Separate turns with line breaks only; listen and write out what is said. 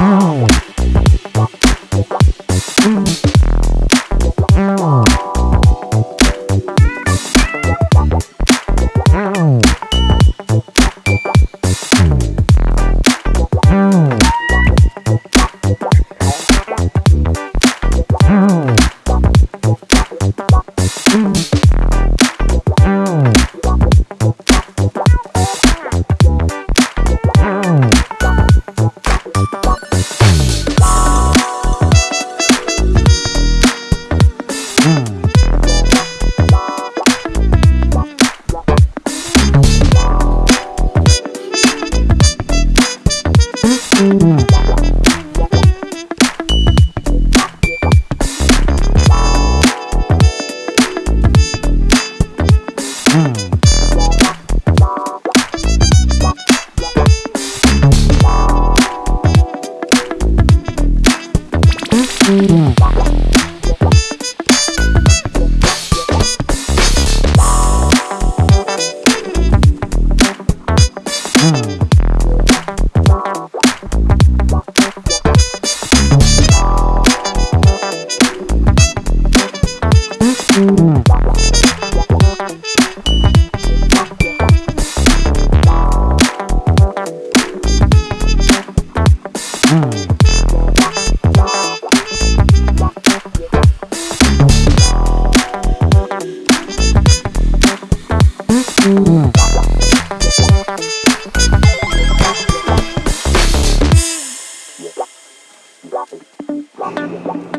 Wow. Mm-hmm. 王王王。